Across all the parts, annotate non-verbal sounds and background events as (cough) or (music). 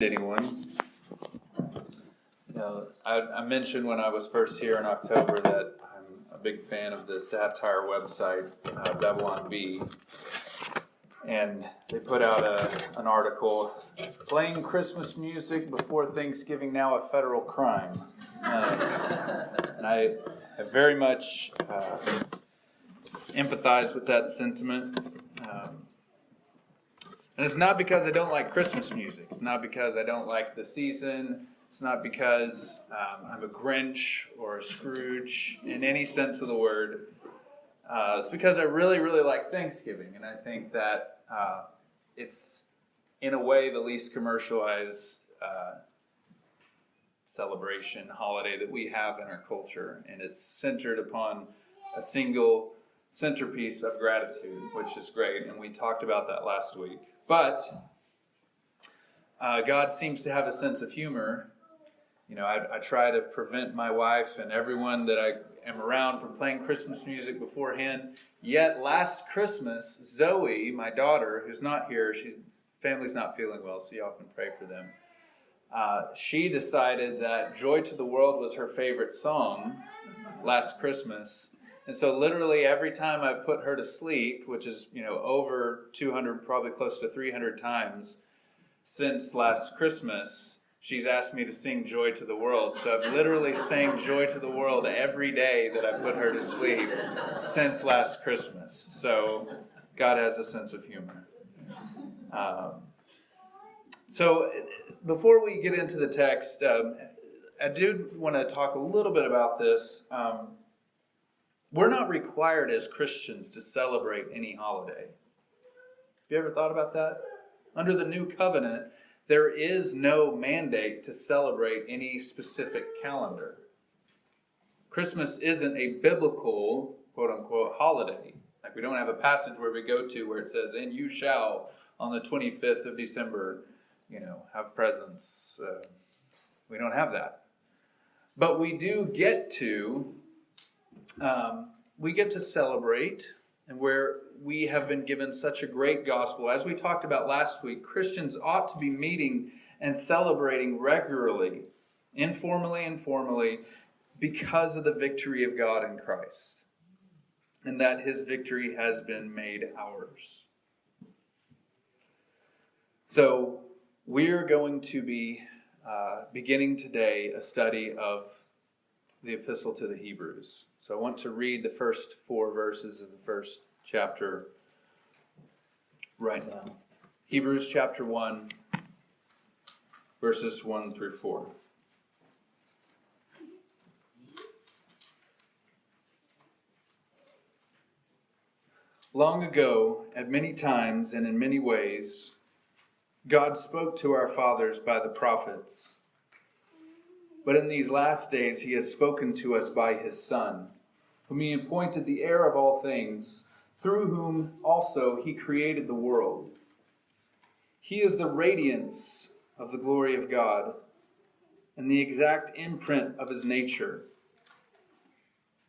anyone. Know, I, I mentioned when I was first here in October that I'm a big fan of the satire website, uh, Babylon Bee. And they put out a, an article, playing Christmas music before Thanksgiving now a federal crime. Uh, and I have very much uh, empathized with that sentiment. And it's not because I don't like Christmas music. It's not because I don't like the season. It's not because um, I'm a Grinch or a Scrooge in any sense of the word. Uh, it's because I really, really like Thanksgiving. And I think that uh, it's, in a way, the least commercialized uh, celebration, holiday that we have in our culture. And it's centered upon a single centerpiece of gratitude, which is great. And we talked about that last week. But uh, God seems to have a sense of humor. You know, I, I, try to prevent my wife and everyone that I am around from playing Christmas music beforehand. Yet last Christmas, Zoe, my daughter, who's not here, she's family's not feeling well, so y'all can pray for them. Uh, she decided that "Joy to the World" was her favorite song last Christmas, and so literally every time I've put her to sleep, which is, you know, over 200, probably close to 300 times since last Christmas, she's asked me to sing Joy to the World. So I've literally sang Joy to the World every day that I put her to sleep since last Christmas. So God has a sense of humor. Um, so before we get into the text, um, I do want to talk a little bit about this. Um, we're not required as Christians to celebrate any holiday. Have you ever thought about that? Under the new covenant, there is no mandate to celebrate any specific calendar. Christmas isn't a biblical, quote unquote, holiday. Like we don't have a passage where we go to where it says, and you shall on the 25th of December, you know, have presents. Uh, we don't have that. But we do get to um, we get to celebrate and where we have been given such a great gospel. As we talked about last week, Christians ought to be meeting and celebrating regularly, informally and formally, because of the victory of God in Christ. And that his victory has been made ours. So, we're going to be uh, beginning today a study of the Epistle to the Hebrews. So I want to read the first four verses of the first chapter right now. Hebrews chapter 1, verses 1 through 4. Long ago, at many times and in many ways, God spoke to our fathers by the prophets. But in these last days, he has spoken to us by his Son whom he appointed the heir of all things, through whom also he created the world. He is the radiance of the glory of God and the exact imprint of his nature.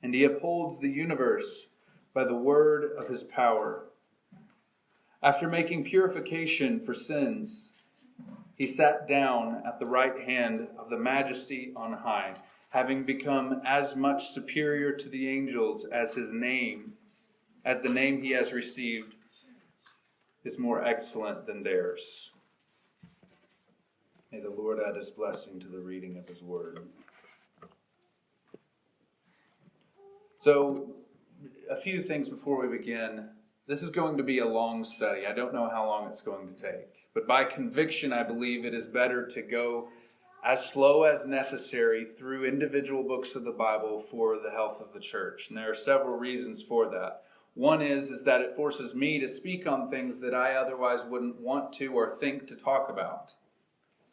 And he upholds the universe by the word of his power. After making purification for sins, he sat down at the right hand of the majesty on high having become as much superior to the angels as his name, as the name he has received is more excellent than theirs. May the Lord add his blessing to the reading of his word. So, a few things before we begin. This is going to be a long study. I don't know how long it's going to take. But by conviction, I believe it is better to go as slow as necessary through individual books of the Bible for the health of the church. And there are several reasons for that. One is, is that it forces me to speak on things that I otherwise wouldn't want to or think to talk about.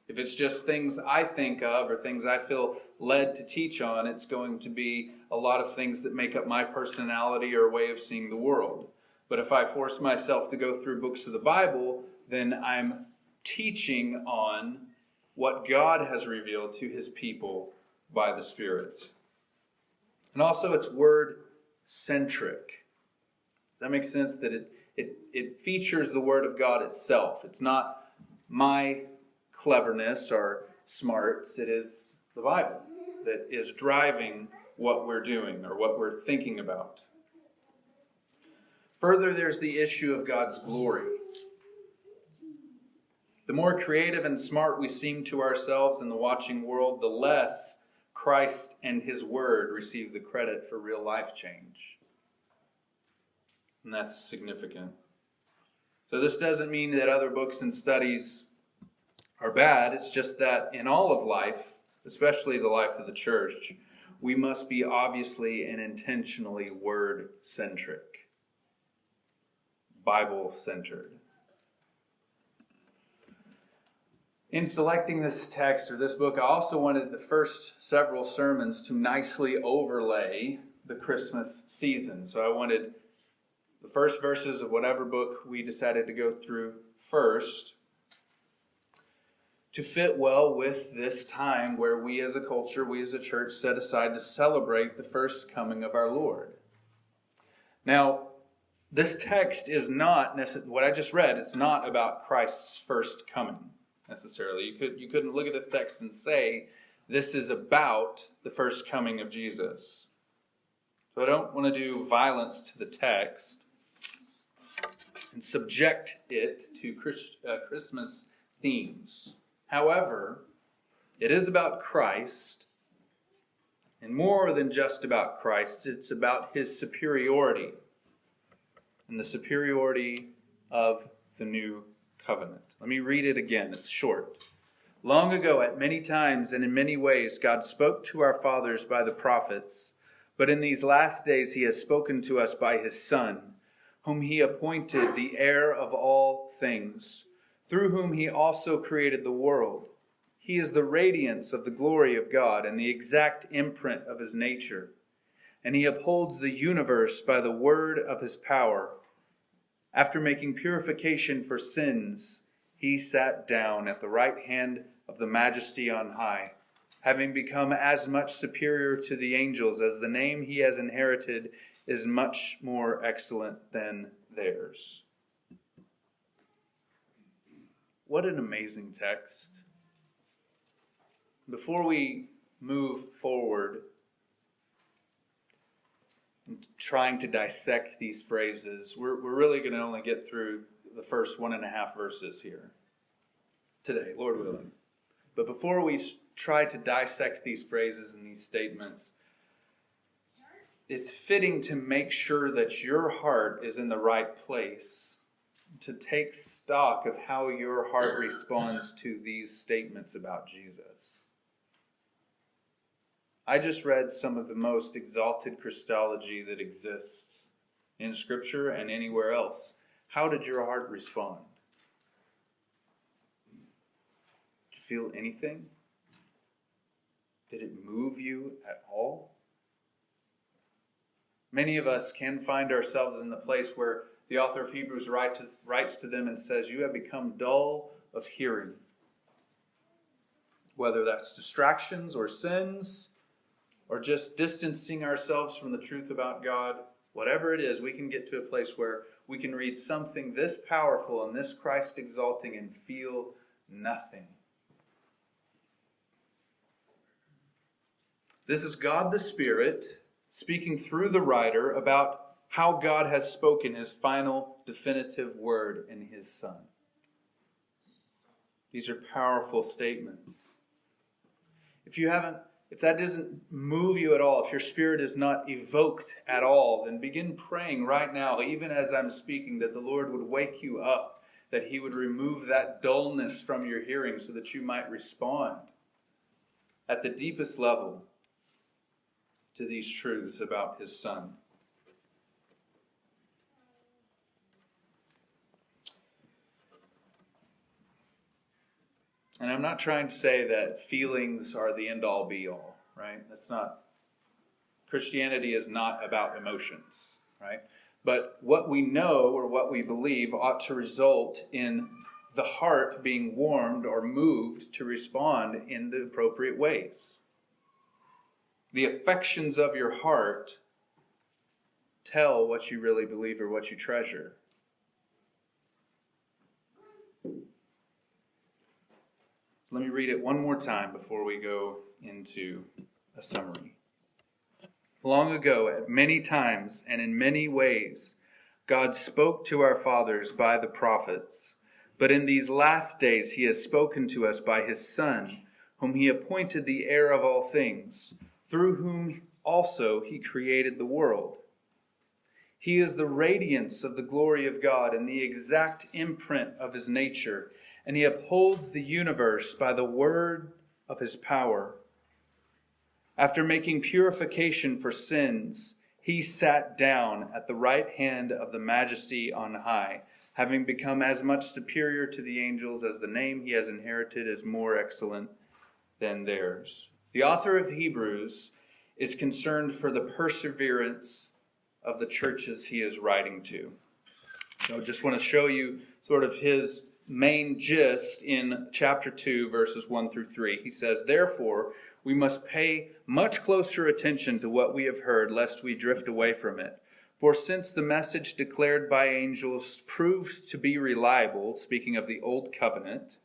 If it's just things I think of or things I feel led to teach on, it's going to be a lot of things that make up my personality or way of seeing the world. But if I force myself to go through books of the Bible, then I'm teaching on what God has revealed to his people by the Spirit. And also, it's word centric. That make sense? That it, it, it features the Word of God itself. It's not my cleverness or smarts, it is the Bible that is driving what we're doing or what we're thinking about. Further, there's the issue of God's glory. The more creative and smart we seem to ourselves in the watching world, the less Christ and His Word receive the credit for real life change. And that's significant. So, this doesn't mean that other books and studies are bad. It's just that in all of life, especially the life of the church, we must be obviously and intentionally word centric, Bible centered. In selecting this text or this book, I also wanted the first several sermons to nicely overlay the Christmas season. So I wanted the first verses of whatever book we decided to go through first to fit well with this time where we as a culture, we as a church set aside to celebrate the first coming of our Lord. Now, this text is not what I just read, it's not about Christ's first coming necessarily. You could you couldn't look at this text and say this is about the first coming of Jesus. So I don't want to do violence to the text and subject it to Christ, uh, Christmas themes. However, it is about Christ, and more than just about Christ, it's about his superiority and the superiority of the new covenant. Let me read it again, it's short. Long ago, at many times and in many ways, God spoke to our fathers by the prophets, but in these last days, he has spoken to us by his Son, whom he appointed the heir of all things, through whom he also created the world. He is the radiance of the glory of God and the exact imprint of his nature, and he upholds the universe by the word of his power. After making purification for sins, he sat down at the right hand of the majesty on high, having become as much superior to the angels as the name he has inherited is much more excellent than theirs. What an amazing text. Before we move forward, trying to dissect these phrases, we're, we're really going to only get through the first one and a half verses here today, Lord willing. But before we try to dissect these phrases and these statements, it's fitting to make sure that your heart is in the right place, to take stock of how your heart responds to these statements about Jesus. I just read some of the most exalted Christology that exists in Scripture and anywhere else. How did your heart respond? Did you feel anything? Did it move you at all? Many of us can find ourselves in the place where the author of Hebrews writes to them and says, You have become dull of hearing. Whether that's distractions or sins, or just distancing ourselves from the truth about God, whatever it is, we can get to a place where we can read something this powerful and this Christ exalting and feel nothing. This is God the Spirit speaking through the writer about how God has spoken his final definitive word in his Son. These are powerful statements. If you haven't if that doesn't move you at all, if your spirit is not evoked at all, then begin praying right now, even as I'm speaking, that the Lord would wake you up, that He would remove that dullness from your hearing so that you might respond at the deepest level to these truths about His Son. And I'm not trying to say that feelings are the end all be all, right? That's not, Christianity is not about emotions, right? But what we know or what we believe ought to result in the heart being warmed or moved to respond in the appropriate ways. The affections of your heart tell what you really believe or what you treasure. Let me read it one more time before we go into a summary. Long ago, at many times and in many ways, God spoke to our fathers by the prophets. But in these last days, he has spoken to us by his Son, whom he appointed the heir of all things, through whom also he created the world. He is the radiance of the glory of God and the exact imprint of his nature, and he upholds the universe by the word of his power. After making purification for sins, he sat down at the right hand of the majesty on high, having become as much superior to the angels as the name he has inherited is more excellent than theirs. The author of Hebrews is concerned for the perseverance of the churches he is writing to. So I just want to show you sort of his main gist in chapter 2, verses 1 through 3. He says, Therefore, we must pay much closer attention to what we have heard, lest we drift away from it. For since the message declared by angels proved to be reliable, speaking of the old covenant,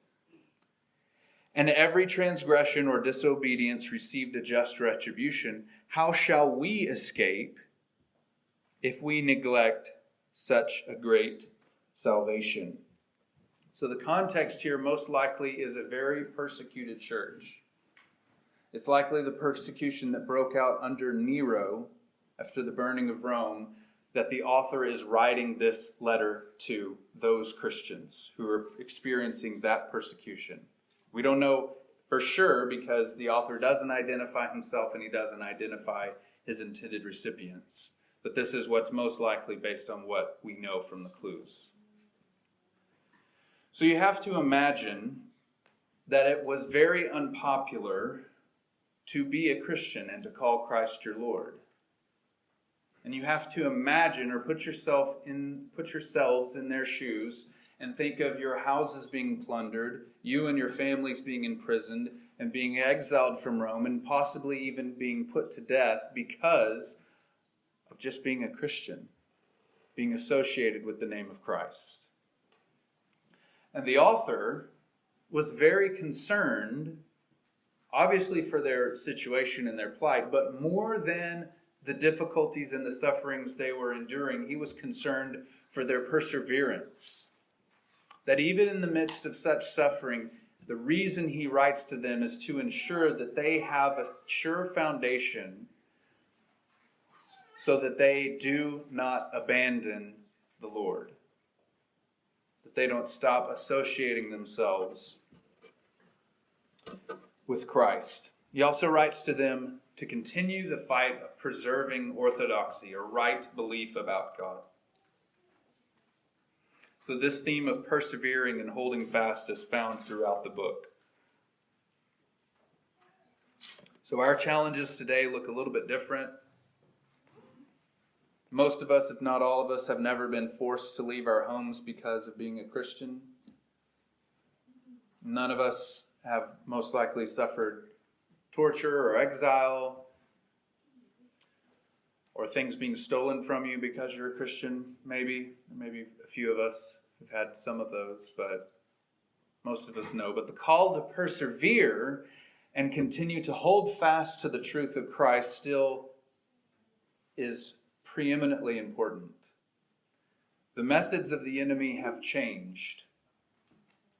and every transgression or disobedience received a just retribution, how shall we escape if we neglect such a great salvation? So, the context here most likely is a very persecuted church. It's likely the persecution that broke out under Nero after the burning of Rome that the author is writing this letter to those Christians who are experiencing that persecution. We don't know for sure because the author doesn't identify himself and he doesn't identify his intended recipients. But this is what's most likely based on what we know from the clues. So you have to imagine that it was very unpopular to be a Christian and to call Christ your Lord. And you have to imagine or put yourself in put yourselves in their shoes and think of your houses being plundered, you and your families being imprisoned and being exiled from Rome and possibly even being put to death because of just being a Christian, being associated with the name of Christ. And the author was very concerned obviously for their situation and their plight, but more than the difficulties and the sufferings they were enduring, he was concerned for their perseverance. That even in the midst of such suffering, the reason he writes to them is to ensure that they have a sure foundation so that they do not abandon the Lord, that they don't stop associating themselves with Christ. He also writes to them to continue the fight of preserving orthodoxy or right belief about God. So, this theme of persevering and holding fast is found throughout the book. So, our challenges today look a little bit different. Most of us, if not all of us, have never been forced to leave our homes because of being a Christian. None of us have most likely suffered torture or exile or things being stolen from you because you're a Christian, maybe. Maybe a few of us have had some of those, but most of us know. But the call to persevere and continue to hold fast to the truth of Christ still is preeminently important. The methods of the enemy have changed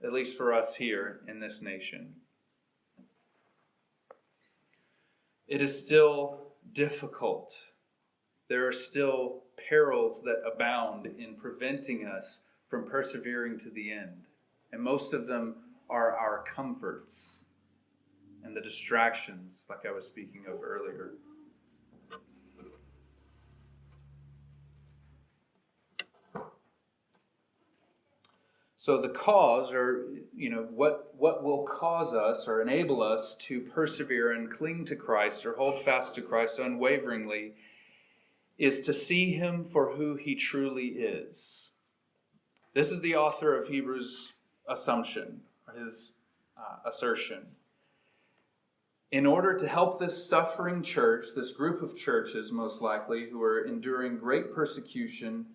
at least for us here in this nation. It is still difficult. There are still perils that abound in preventing us from persevering to the end. And most of them are our comforts and the distractions, like I was speaking of earlier. So the cause, or you know, what what will cause us or enable us to persevere and cling to Christ or hold fast to Christ unwaveringly, is to see Him for who He truly is. This is the author of Hebrews' assumption, his uh, assertion. In order to help this suffering church, this group of churches most likely, who are enduring great persecution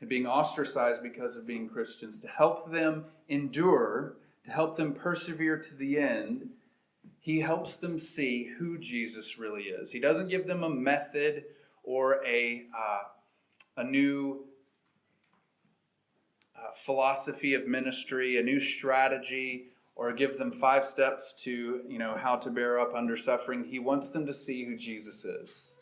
and being ostracized because of being Christians, to help them endure to help them persevere to the end, he helps them see who Jesus really is. He doesn't give them a method or a, uh, a new uh, philosophy of ministry, a new strategy, or give them five steps to you know how to bear up under suffering. He wants them to see who Jesus is.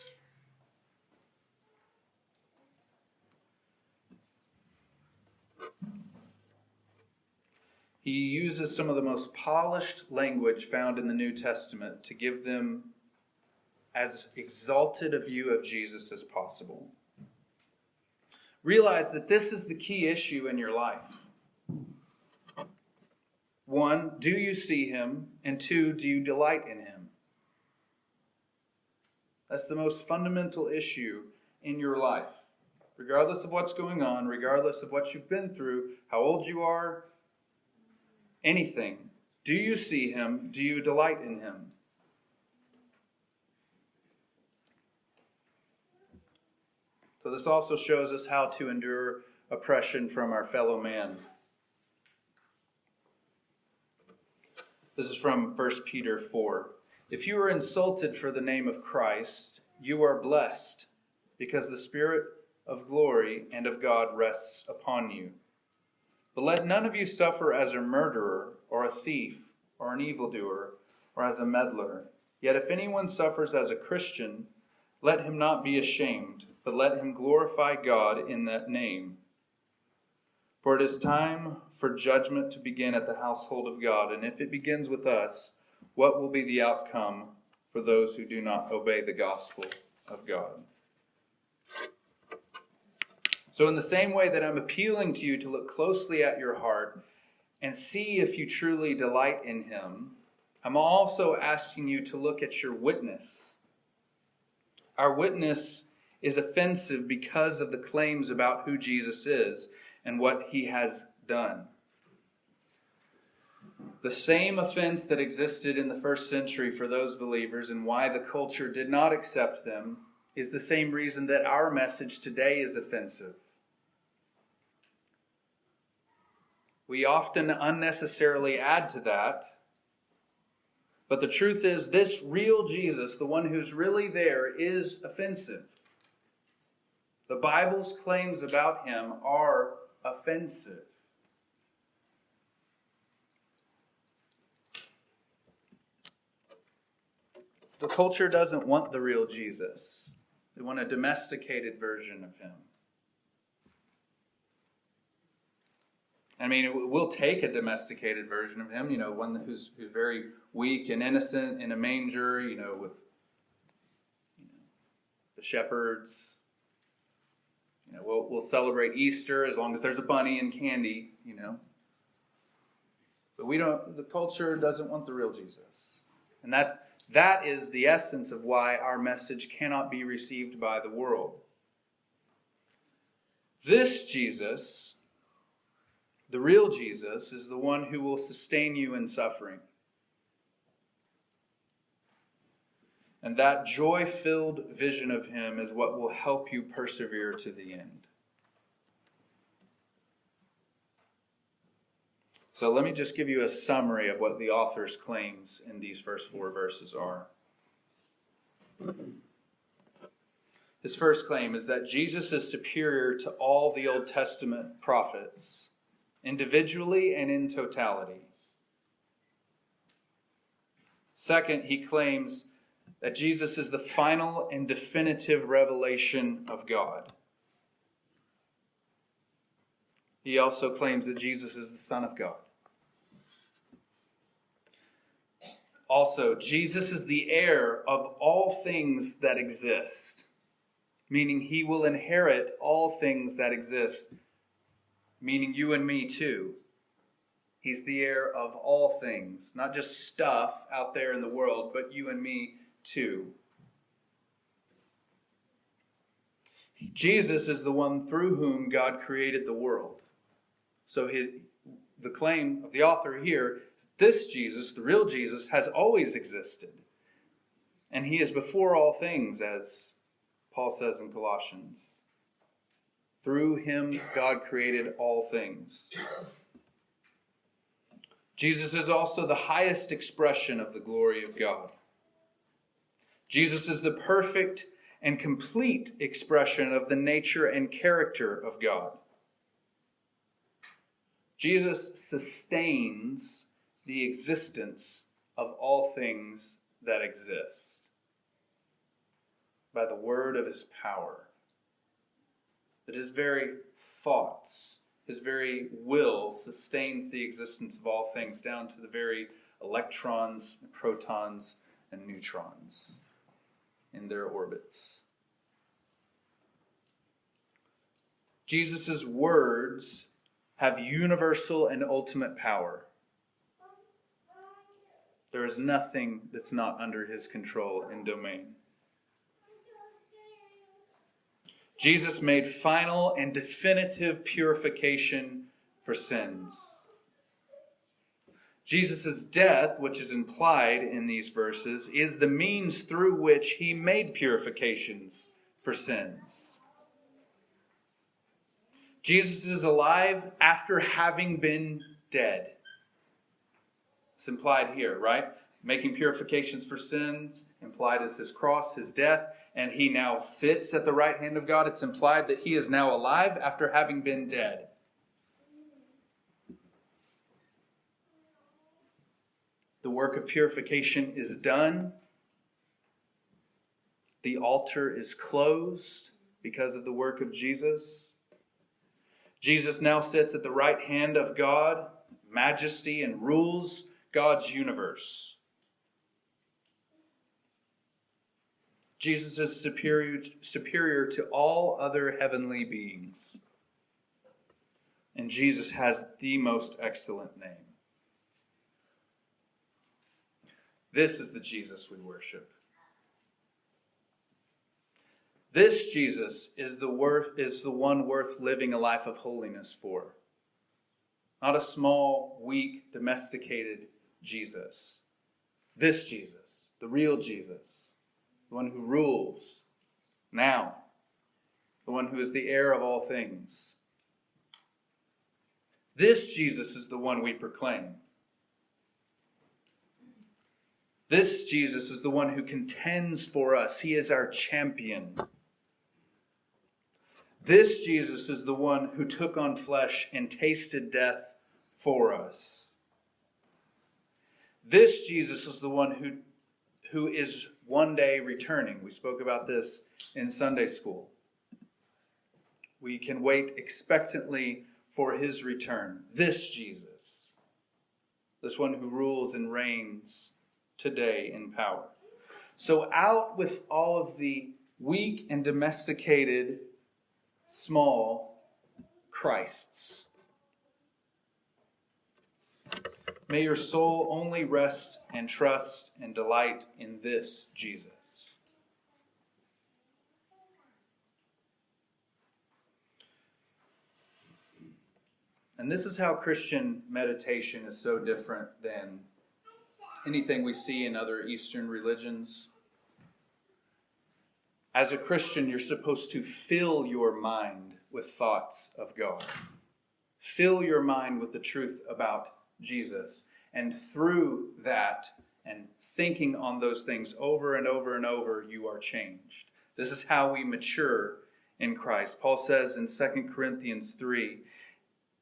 He uses some of the most polished language found in the New Testament to give them as exalted a view of Jesus as possible. Realize that this is the key issue in your life. One, do you see him? And two, do you delight in him? That's the most fundamental issue in your life. Regardless of what's going on, regardless of what you've been through, how old you are, anything. Do you see him? Do you delight in him? So, this also shows us how to endure oppression from our fellow man. This is from 1 Peter 4. If you are insulted for the name of Christ, you are blessed, because the Spirit of glory and of God rests upon you. But let none of you suffer as a murderer, or a thief, or an evildoer, or as a meddler. Yet if anyone suffers as a Christian, let him not be ashamed, but let him glorify God in that name. For it is time for judgment to begin at the household of God, and if it begins with us, what will be the outcome for those who do not obey the gospel of God? So, in the same way that I'm appealing to you to look closely at your heart and see if you truly delight in Him, I'm also asking you to look at your witness. Our witness is offensive because of the claims about who Jesus is and what He has done. The same offense that existed in the first century for those believers and why the culture did not accept them is the same reason that our message today is offensive. We often unnecessarily add to that. But the truth is, this real Jesus, the one who's really there, is offensive. The Bible's claims about him are offensive. The culture doesn't want the real Jesus, they want a domesticated version of him. I mean, we'll take a domesticated version of him, you know, one who's, who's very weak and innocent in a manger, you know, with you know, the shepherds. You know, we'll, we'll celebrate Easter as long as there's a bunny and candy, you know. But we don't, the culture doesn't want the real Jesus. And that's, that is the essence of why our message cannot be received by the world. This Jesus the real Jesus is the one who will sustain you in suffering. And that joy filled vision of Him is what will help you persevere to the end. So let me just give you a summary of what the author's claims in these first four verses are. His first claim is that Jesus is superior to all the Old Testament prophets individually and in totality. Second, he claims that Jesus is the final and definitive revelation of God. He also claims that Jesus is the Son of God. Also, Jesus is the heir of all things that exist, meaning he will inherit all things that exist meaning you and me too. He's the heir of all things, not just stuff out there in the world, but you and me too. Jesus is the one through whom God created the world. So his, the claim of the author here is this Jesus, the real Jesus, has always existed. And he is before all things, as Paul says in Colossians. Through him, God created all things. Jesus is also the highest expression of the glory of God. Jesus is the perfect and complete expression of the nature and character of God. Jesus sustains the existence of all things that exist by the word of his power. That his very thoughts, his very will sustains the existence of all things down to the very electrons, protons, and neutrons in their orbits. Jesus' words have universal and ultimate power. There is nothing that's not under his control and domain. Jesus made final and definitive purification for sins. Jesus' death, which is implied in these verses, is the means through which he made purifications for sins. Jesus is alive after having been dead. It's implied here, right? Making purifications for sins, implied is his cross, his death, and he now sits at the right hand of God. It's implied that he is now alive after having been dead. The work of purification is done. The altar is closed because of the work of Jesus. Jesus now sits at the right hand of God, majesty, and rules God's universe. Jesus is superior, superior to all other heavenly beings. And Jesus has the most excellent name. This is the Jesus we worship. This Jesus is the worth is the one worth living a life of holiness for. Not a small, weak, domesticated Jesus. This Jesus, the real Jesus, the one who rules now, the one who is the heir of all things. This Jesus is the one we proclaim. This Jesus is the one who contends for us. He is our champion. This Jesus is the one who took on flesh and tasted death for us. This Jesus is the one who, who is one day returning. We spoke about this in Sunday school. We can wait expectantly for his return. This Jesus, this one who rules and reigns today in power. So, out with all of the weak and domesticated, small Christs. May your soul only rest and trust and delight in this Jesus. And this is how Christian meditation is so different than anything we see in other Eastern religions. As a Christian, you're supposed to fill your mind with thoughts of God. Fill your mind with the truth about Jesus. And through that and thinking on those things over and over and over, you are changed. This is how we mature in Christ. Paul says in 2 Corinthians 3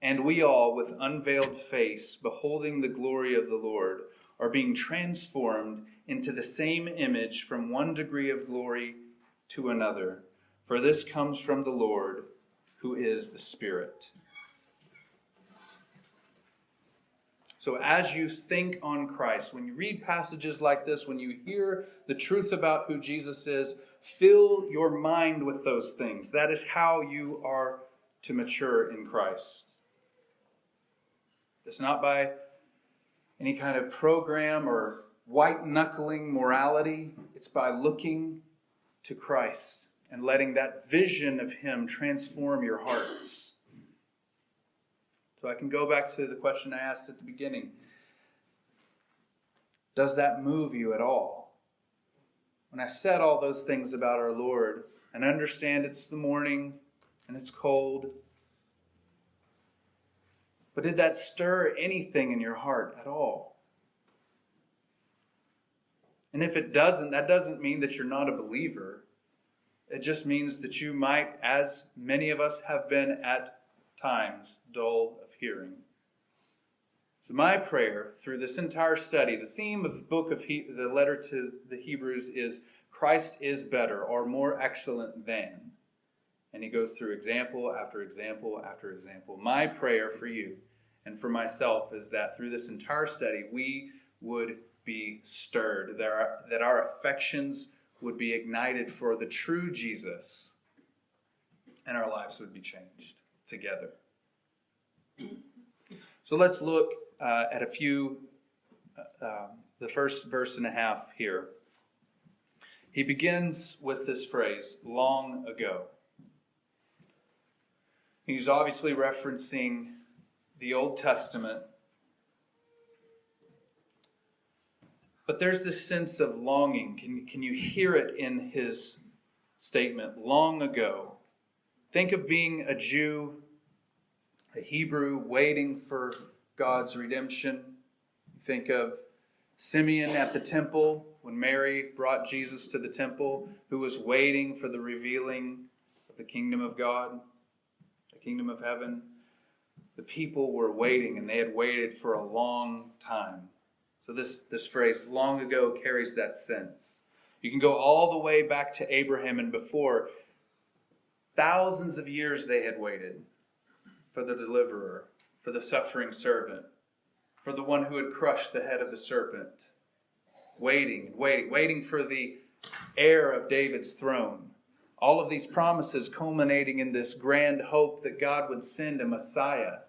And we all, with unveiled face, beholding the glory of the Lord, are being transformed into the same image from one degree of glory to another. For this comes from the Lord, who is the Spirit. So, as you think on Christ, when you read passages like this, when you hear the truth about who Jesus is, fill your mind with those things. That is how you are to mature in Christ. It's not by any kind of program or white knuckling morality. It's by looking to Christ and letting that vision of Him transform your hearts. So I can go back to the question I asked at the beginning Does that move you at all? When I said all those things about our Lord, and understand it's the morning and it's cold, But did that stir anything in your heart at all? And if it doesn't, that doesn't mean that you're not a believer. It just means that you might, as many of us have been at times, dull hearing. So my prayer through this entire study, the theme of the book of he- the letter to the Hebrews is Christ is better or more excellent than. And he goes through example after example after example. My prayer for you and for myself is that through this entire study we would be stirred, that our, that our affections would be ignited for the true Jesus, and our lives would be changed together. So let's look uh, at a few, uh, um, the first verse and a half here. He begins with this phrase, long ago. He's obviously referencing the Old Testament. But there's this sense of longing. Can, can you hear it in his statement? Long ago. Think of being a Jew, a Hebrew, waiting for God's redemption. Think of Simeon at the temple when Mary brought Jesus to the temple, who was waiting for the revealing of the kingdom of God, the kingdom of heaven. The people were waiting, and they had waited for a long time. So this, this phrase, long ago, carries that sense. You can go all the way back to Abraham and before. Thousands of years they had waited for the deliverer, for the suffering servant, for the one who had crushed the head of the serpent. Waiting waiting, waiting for the heir of David's throne. All of these promises culminating in this grand hope that God would send a Messiah,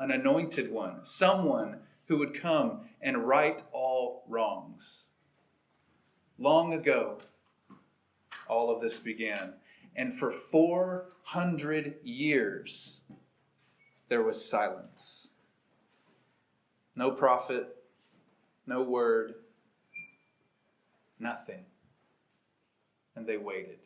an anointed one, someone who would come and right all wrongs. Long ago, all of this began. And for 400 years, there was silence. No prophet, no word, nothing. And they waited.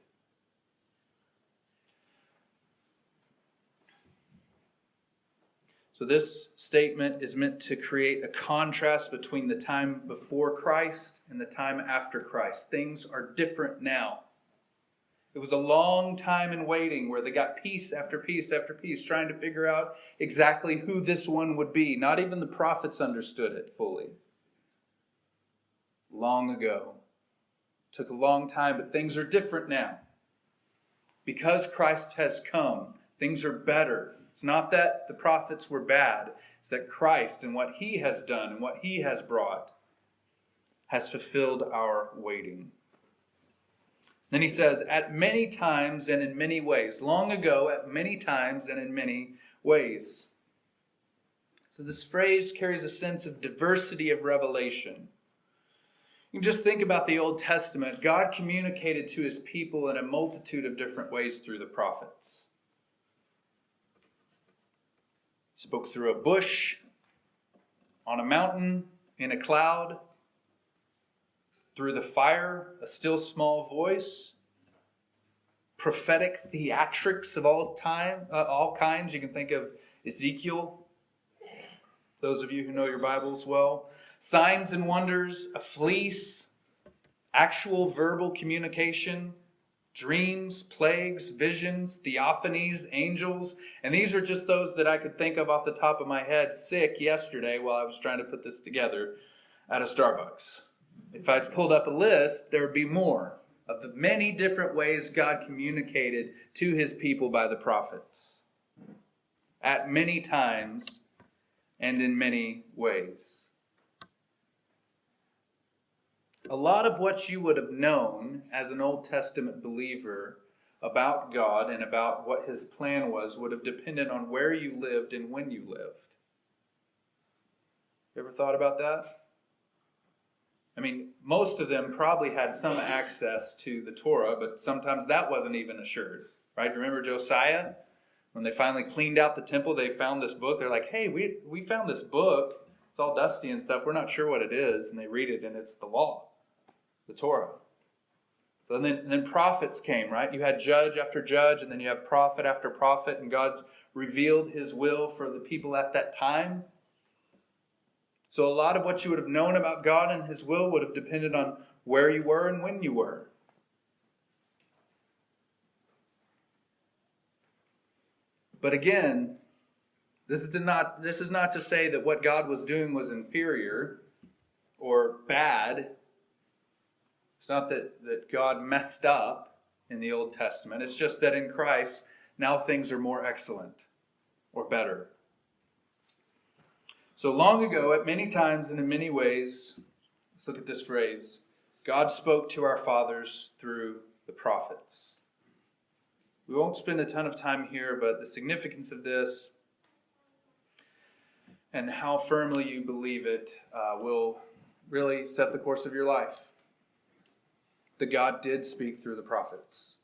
So, this statement is meant to create a contrast between the time before Christ and the time after Christ. Things are different now. It was a long time in waiting where they got piece after piece after piece trying to figure out exactly who this one would be. Not even the prophets understood it fully. Long ago. Took a long time, but things are different now. Because Christ has come, things are better. It's not that the prophets were bad, it's that Christ and what he has done and what he has brought has fulfilled our waiting. Then he says, at many times and in many ways. Long ago, at many times and in many ways. So this phrase carries a sense of diversity of revelation. You just think about the Old Testament. God communicated to his people in a multitude of different ways through the prophets. Spoke through a bush, on a mountain, in a cloud, through the fire, a still small voice, prophetic theatrics of all time, uh, all kinds. You can think of Ezekiel. Those of you who know your Bibles well, signs and wonders, a fleece, actual verbal communication, dreams, plagues, visions, theophanies, angels, and these are just those that I could think of off the top of my head sick yesterday while I was trying to put this together at a Starbucks. If I pulled up a list, there would be more of the many different ways God communicated to his people by the prophets at many times and in many ways. A lot of what you would have known as an Old Testament believer about God and about what his plan was would have depended on where you lived and when you lived. You ever thought about that? I mean, most of them probably had some access to the Torah, but sometimes that wasn't even assured. Right? Remember Josiah? When they finally cleaned out the temple, they found this book. They're like, hey, we, we found this book. It's all dusty and stuff. We're not sure what it is. And they read it, and it's the law, the Torah. Then, and then prophets came, right? You had judge after judge, and then you have prophet after prophet, and God's revealed his will for the people at that time. So, a lot of what you would have known about God and his will would have depended on where you were and when you were. But again, this is not this is not to say that what God was doing was inferior or bad. It's not that, that God messed up in the Old Testament. It's just that in Christ now things are more excellent or better. So long ago, at many times and in many ways, let's look at this phrase God spoke to our fathers through the prophets. We won't spend a ton of time here, but the significance of this and how firmly you believe it uh, will really set the course of your life. That God did speak through the prophets.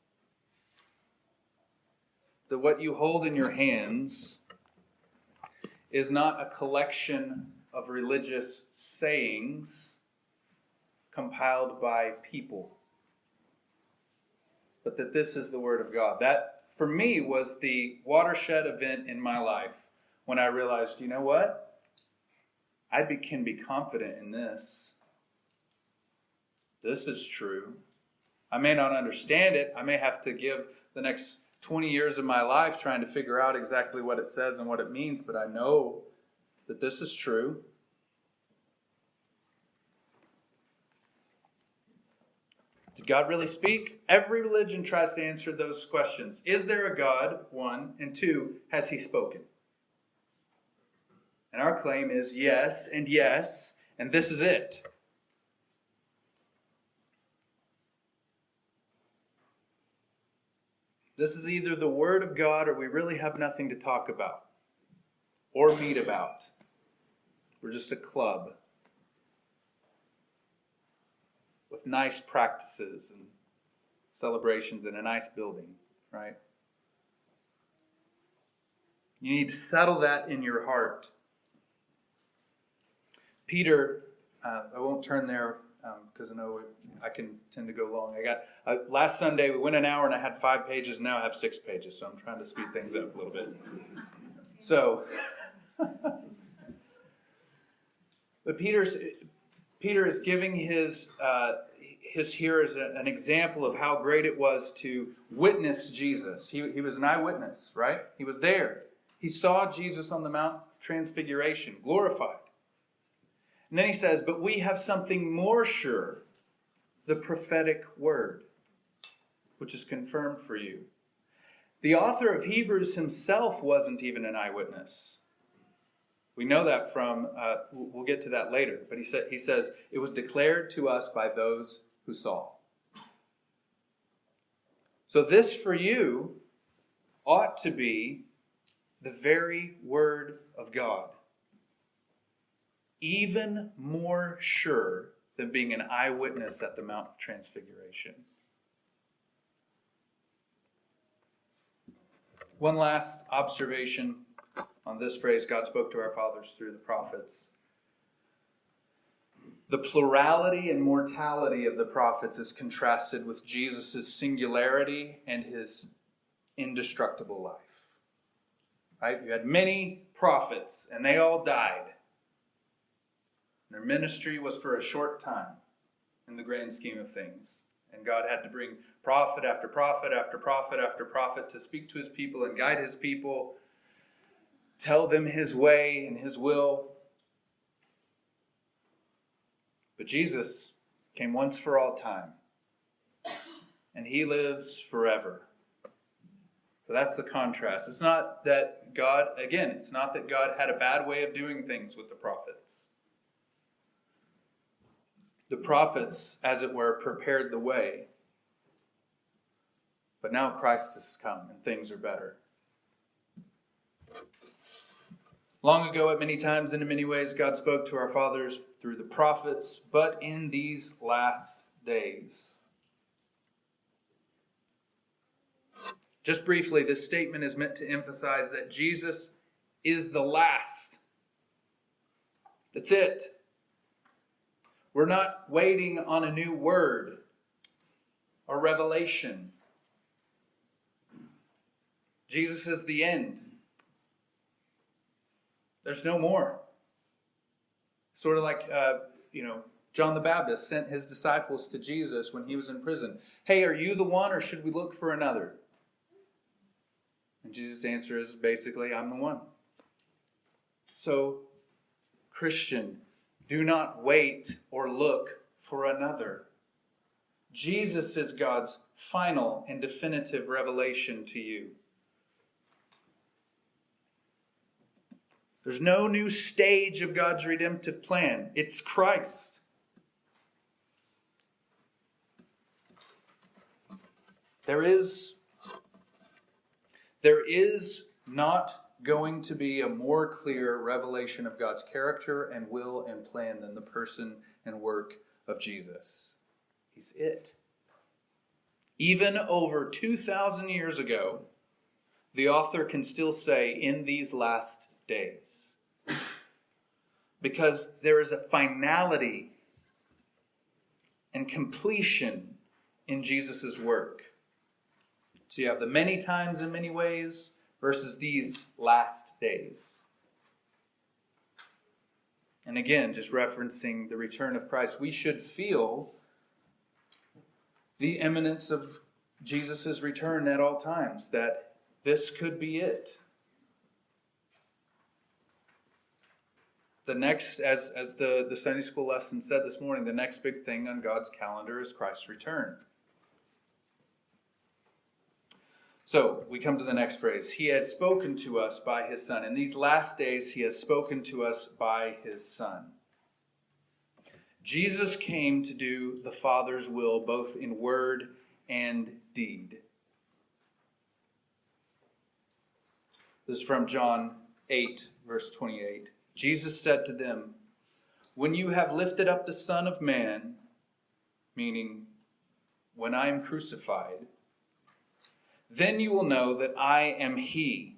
That what you hold in your hands is not a collection of religious sayings compiled by people but that this is the Word of God. That, for me, was the watershed event in my life when I realized, you know what? I be, can be confident in this. This is true. I may not understand it. I may have to give the next 20 years of my life trying to figure out exactly what it says and what it means, but I know that this is true. Did God really speak? Every religion tries to answer those questions. Is there a God? One. And two, has he spoken? And our claim is yes and yes, and this is it. This is either the Word of God or we really have nothing to talk about or meet about. We're just a club. with nice practices and celebrations in a nice building, right? You need to settle that in your heart. Peter, uh, I won't turn there because um, I know I can tend to go long. I got uh, last Sunday we went an hour and I had five pages. Now I have six pages, so I'm trying to speed things up a little bit. So, (laughs) but Peter's Peter is giving his, uh, his a, an example of how great it was to witness Jesus. He, he was an eyewitness, right? He was there. He saw Jesus on the Mount Transfiguration, glorified. And then he says, But we have something more sure the prophetic word, which is confirmed for you. The author of Hebrews himself wasn't even an eyewitness. We know that from, uh, we'll get to that later, but he, said, he says, it was declared to us by those who saw. So, this for you ought to be the very word of God, even more sure than being an eyewitness at the Mount of Transfiguration. One last observation on this phrase God spoke to our fathers through the prophets. The plurality and mortality of the prophets is contrasted with Jesus' singularity and his indestructible life. Right? You had many prophets, and they all died. Their ministry was for a short time in the grand scheme of things. And God had to bring prophet after prophet after prophet after prophet to speak to his people and guide his people tell them his way and his will. But Jesus came once for all time, and he lives forever. So that's the contrast. It's not that God, again, it's not that God had a bad way of doing things with the prophets. The prophets, as it were, prepared the way. But now Christ has come and things are better. Long ago, at many times and in many ways, God spoke to our fathers through the prophets, but in these last days. Just briefly, this statement is meant to emphasize that Jesus is the last. That's it. We're not waiting on a new word or revelation. Jesus is the end. There's no more. Sort of like, uh, you know, John the Baptist sent his disciples to Jesus when he was in prison. Hey, are you the one or should we look for another? And Jesus' answer is basically, I'm the one. So, Christian, do not wait or look for another. Jesus is God's final and definitive revelation to you. There's no new stage of God's redemptive plan. It's Christ. There is there is not going to be a more clear revelation of God's character and will and plan than the person and work of Jesus. He's it. Even over 2,000 years ago, the author can still say, in these last days. Because there is a finality and completion in Jesus' work. So you have the many times in many ways versus these last days. And again, just referencing the return of Christ, we should feel the imminence of Jesus' return at all times, that this could be it. The next, as, as the, the Sunday school lesson said this morning, the next big thing on God's calendar is Christ's return. So we come to the next phrase. He has spoken to us by his Son. In these last days, he has spoken to us by his Son. Jesus came to do the Father's will both in word and deed. This is from John 8, verse 28. Jesus said to them, When you have lifted up the Son of Man, meaning when I am crucified, then you will know that I am He,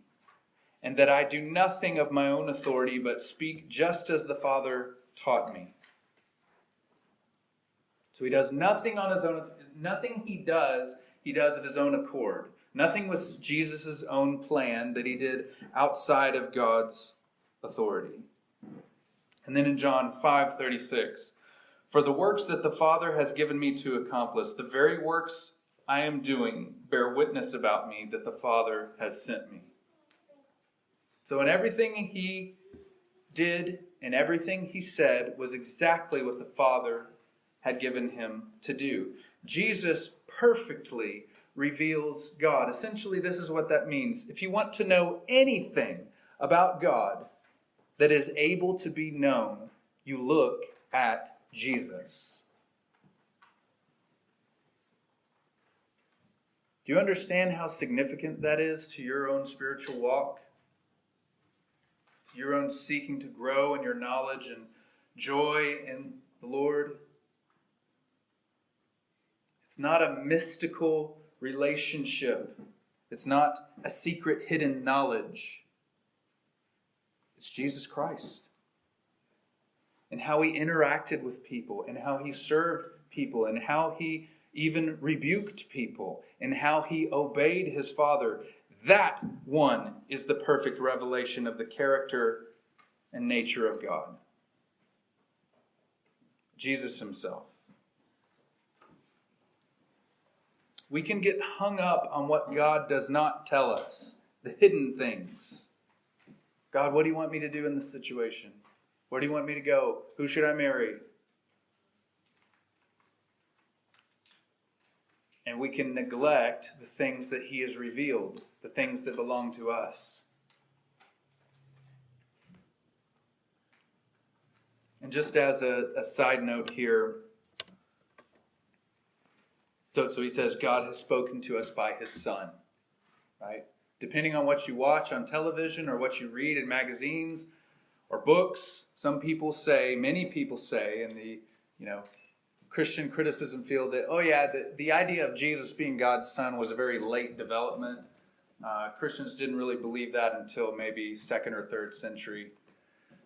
and that I do nothing of my own authority, but speak just as the Father taught me. So he does nothing on his own, nothing he does, he does of his own accord. Nothing was Jesus' own plan that he did outside of God's authority. And then in John 5 36, for the works that the Father has given me to accomplish, the very works I am doing bear witness about me that the Father has sent me. So, in everything he did and everything he said was exactly what the Father had given him to do. Jesus perfectly reveals God. Essentially, this is what that means. If you want to know anything about God that is able to be known, you look at Jesus. You understand how significant that is to your own spiritual walk? To your own seeking to grow in your knowledge and joy in the Lord? It's not a mystical relationship. It's not a secret hidden knowledge. It's Jesus Christ. And how he interacted with people, and how he served people, and how he even rebuked people, and how he obeyed his father. That one is the perfect revelation of the character and nature of God. Jesus himself. We can get hung up on what God does not tell us, the hidden things. God, what do you want me to do in this situation? Where do you want me to go? Who should I marry? And we can neglect the things that He has revealed, the things that belong to us. And just as a, a side note here, so, so he says, God has spoken to us by his Son, right? Depending on what you watch on television or what you read in magazines or books, some people say, many people say in the, you know, Christian criticism field that, oh, yeah, the, the idea of Jesus being God's son was a very late development. Uh, Christians didn't really believe that until maybe second or third century.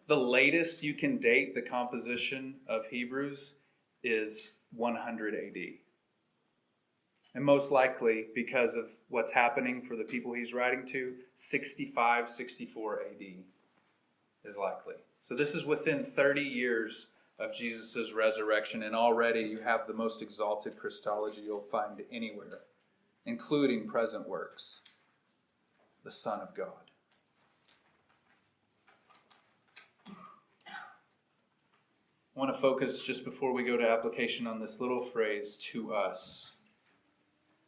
The latest you can date the composition of Hebrews is 100 AD. And most likely, because of what's happening for the people he's writing to, 65, 64 AD is likely. So this is within 30 years of Jesus' resurrection, and already you have the most exalted Christology you'll find anywhere, including present works the Son of God. I want to focus just before we go to application on this little phrase to us.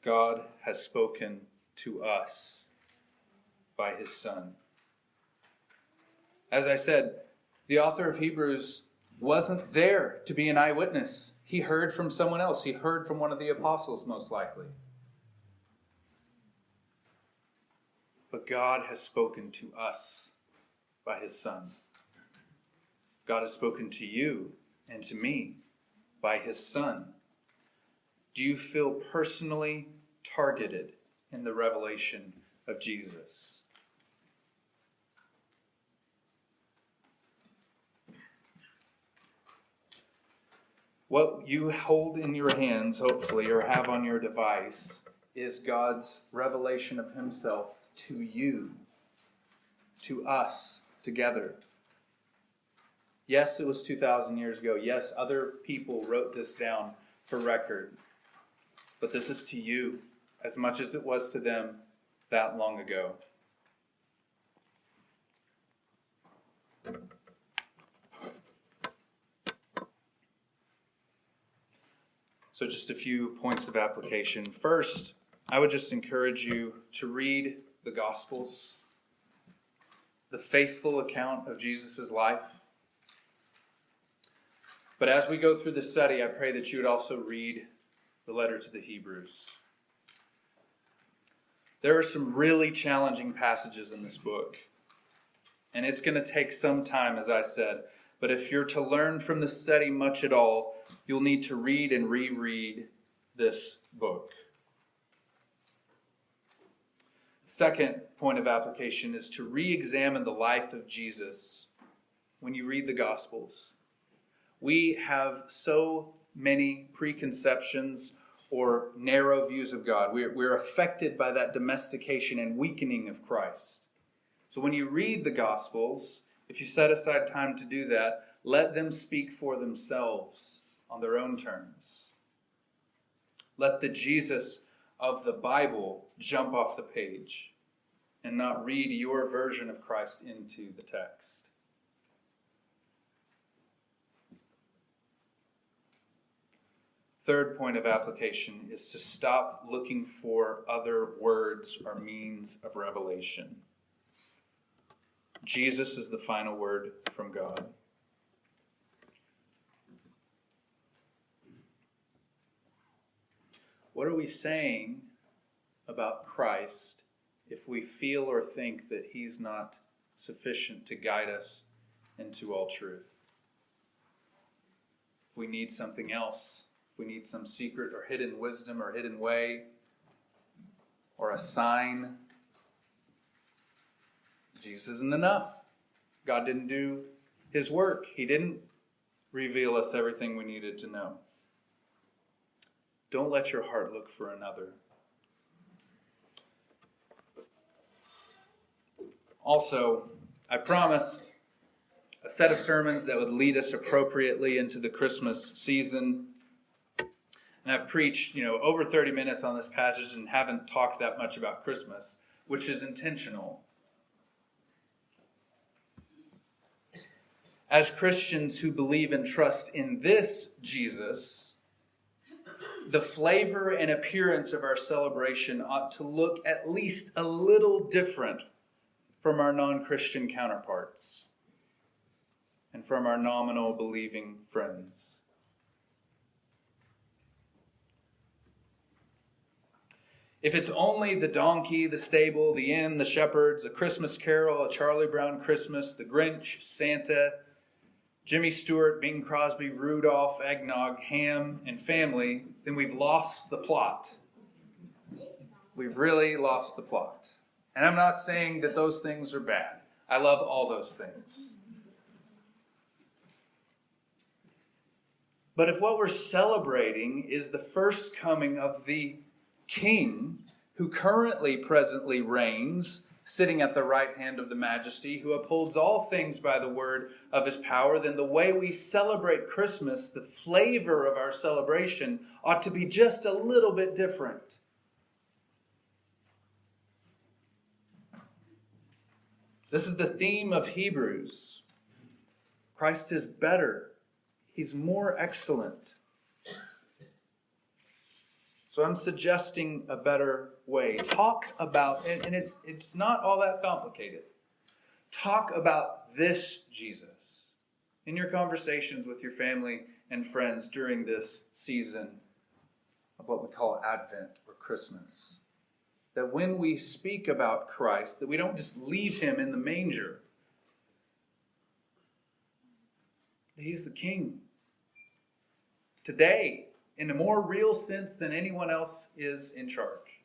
God has spoken to us by his Son. As I said, the author of Hebrews wasn't there to be an eyewitness. He heard from someone else, he heard from one of the apostles, most likely. But God has spoken to us by his Son. God has spoken to you and to me by his Son. Do you feel personally targeted in the revelation of Jesus? What you hold in your hands, hopefully, or have on your device, is God's revelation of Himself to you, to us together. Yes, it was 2,000 years ago. Yes, other people wrote this down for record. But this is to you as much as it was to them that long ago. So, just a few points of application. First, I would just encourage you to read the Gospels, the faithful account of Jesus' life. But as we go through the study, I pray that you would also read the letter to the Hebrews. There are some really challenging passages in this book. And it's going to take some time, as I said. But if you're to learn from the study much at all, you'll need to read and reread this book. Second point of application is to re examine the life of Jesus when you read the Gospels. We have so many preconceptions or narrow views of God. We're, we're affected by that domestication and weakening of Christ. So when you read the Gospels, if you set aside time to do that, let them speak for themselves on their own terms. Let the Jesus of the Bible jump off the page and not read your version of Christ into the text. Third point of application is to stop looking for other words or means of revelation. Jesus is the final word from God. What are we saying about Christ if we feel or think that He's not sufficient to guide us into all truth? If we need something else, if we need some secret or hidden wisdom or hidden way or a sign, Jesus isn't enough. God didn't do his work, He didn't reveal us everything we needed to know. Don't let your heart look for another. Also, I promised a set of sermons that would lead us appropriately into the Christmas season. And I've preached, you know, over 30 minutes on this passage and haven't talked that much about Christmas, which is intentional. As Christians who believe and trust in this Jesus, the flavor and appearance of our celebration ought to look at least a little different from our non Christian counterparts and from our nominal believing friends. If it's only the donkey, the stable, the inn, the shepherds, a Christmas carol, a Charlie Brown Christmas, the Grinch, Santa, Jimmy Stewart, Bing Crosby, Rudolph, eggnog, ham, and family, then we've lost the plot. We've really lost the plot. And I'm not saying that those things are bad. I love all those things. But if what we're celebrating is the first coming of the king who currently presently reigns sitting at the right hand of the majesty, who upholds all things by the word of his power, then the way we celebrate Christmas, the flavor of our celebration, ought to be just a little bit different. This is the theme of Hebrews. Christ is better, he's more excellent. So I'm suggesting a better way. Talk about, and it's, it's not all that complicated. Talk about this Jesus in your conversations with your family and friends during this season of what we call Advent or Christmas. That when we speak about Christ, that we don't just leave him in the manger. He's the king. Today, in a more real sense than anyone else is in charge.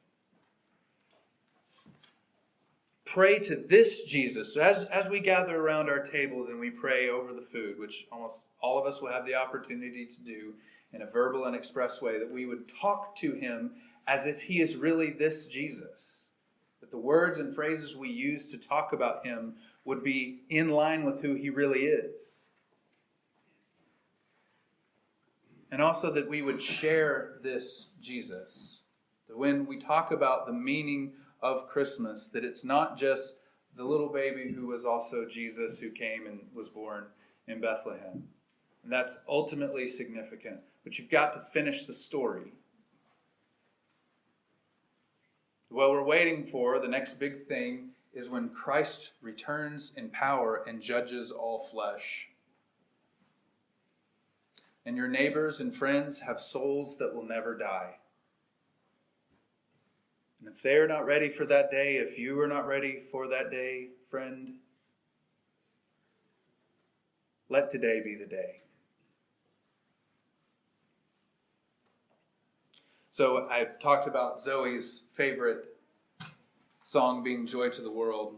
Pray to this Jesus. So As, as we gather around our tables and we pray over the food, which almost all of us will have the opportunity to do in a verbal and express way, that we would talk to him as if he is really this Jesus. That the words and phrases we use to talk about him would be in line with who he really is. And also that we would share this Jesus. That when we talk about the meaning of Christmas, that it's not just the little baby who was also Jesus who came and was born in Bethlehem. And that's ultimately significant. But you've got to finish the story. What we're waiting for, the next big thing, is when Christ returns in power and judges all flesh and your neighbors and friends have souls that will never die. And if they are not ready for that day, if you are not ready for that day, friend, let today be the day. So I talked about Zoe's favorite song being Joy to the World.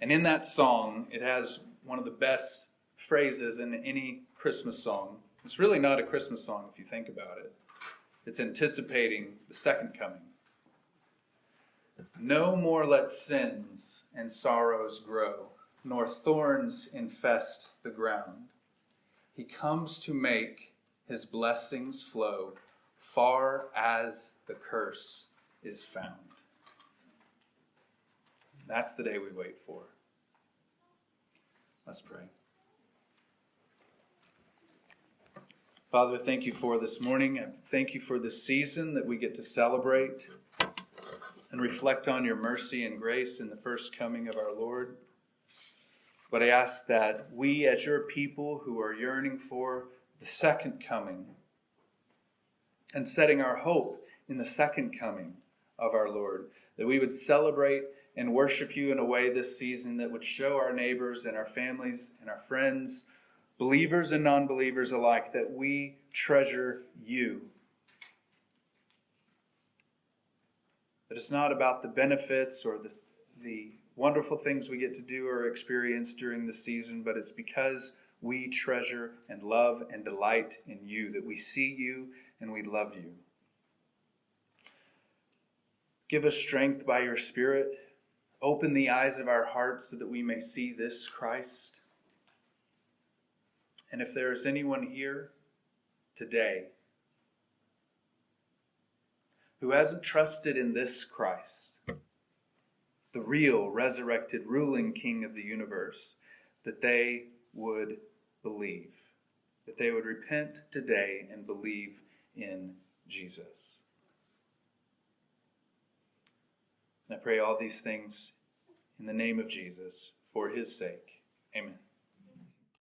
And in that song, it has one of the best phrases in any Christmas song. It's really not a Christmas song if you think about it. It's anticipating the second coming. No more let sins and sorrows grow, nor thorns infest the ground. He comes to make his blessings flow far as the curse is found. That's the day we wait for. Let's pray. Father, thank you for this morning. Thank you for this season that we get to celebrate and reflect on your mercy and grace in the first coming of our Lord. But I ask that we, as your people who are yearning for the second coming and setting our hope in the second coming of our Lord, that we would celebrate and worship you in a way this season that would show our neighbors and our families and our friends believers and non believers alike, that we treasure you. That it's not about the benefits or the, the wonderful things we get to do or experience during the season, but it's because we treasure and love and delight in you, that we see you and we love you. Give us strength by your Spirit. Open the eyes of our hearts so that we may see this Christ. And if there is anyone here today who hasn't trusted in this Christ, the real, resurrected, ruling King of the universe, that they would believe, that they would repent today and believe in Jesus. I pray all these things in the name of Jesus for his sake. Amen.